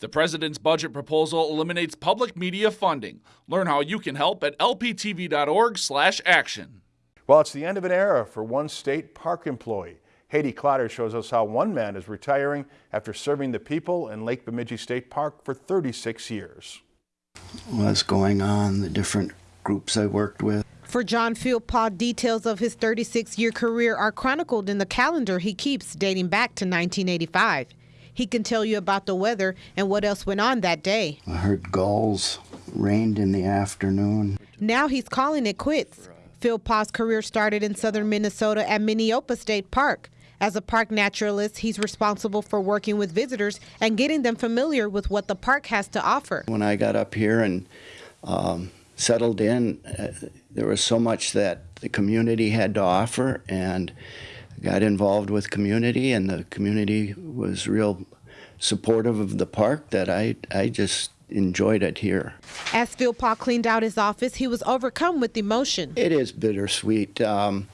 The president's budget proposal eliminates public media funding. Learn how you can help at lptv.org/action. Well, it's the end of an era for one state park employee. Haiti Clotter shows us how one man is retiring after serving the people in Lake Bemidji State Park for 36 years. What's going on, the different groups I worked with. For John Philpott, details of his 36 year career are chronicled in the calendar he keeps dating back to 1985. He can tell you about the weather and what else went on that day. I heard gulls, rained in the afternoon. Now he's calling it quits. Philpott's career started in southern Minnesota at Minneopa State Park. As a park naturalist, he's responsible for working with visitors and getting them familiar with what the park has to offer. When I got up here and um, settled in, uh, there was so much that the community had to offer, and got involved with community, and the community was real supportive of the park that I, I just enjoyed it here. As Philpott cleaned out his office, he was overcome with emotion. It is bittersweet. Um,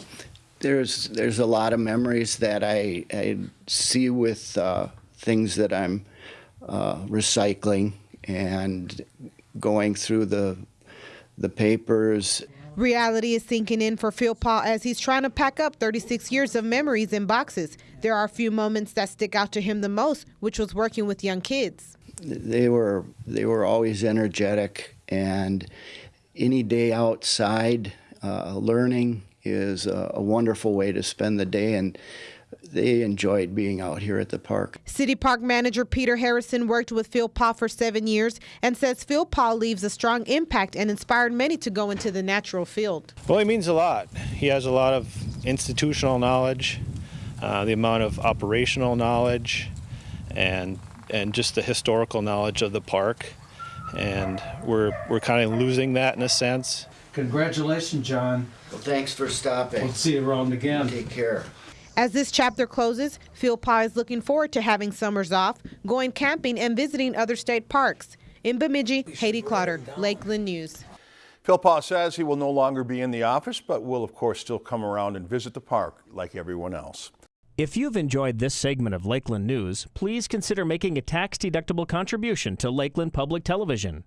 there's there's a lot of memories that I, I see with uh, things that I'm uh, recycling and going through the the papers. Reality is sinking in for Philpott as he's trying to pack up 36 years of memories in boxes. There are a few moments that stick out to him the most, which was working with young kids. They were they were always energetic, and any day outside uh, learning is a, a wonderful way to spend the day and they enjoyed being out here at the park. City Park Manager Peter Harrison worked with Philpott for seven years and says Philpott leaves a strong impact and inspired many to go into the natural field. Well, he means a lot. He has a lot of institutional knowledge, uh, the amount of operational knowledge, and and just the historical knowledge of the park. And we're we're kind of losing that in a sense. Congratulations, John. Well, thanks for stopping. We'll see you around again. Take care. As this chapter closes, Philpott is looking forward to having summers off, going camping, and visiting other state parks. In Bemidji, Haiti Clotter, Lakeland News. Philpott says he will no longer be in the office, but will of course still come around and visit the park like everyone else. If you've enjoyed this segment of Lakeland News, please consider making a tax-deductible contribution to Lakeland Public Television.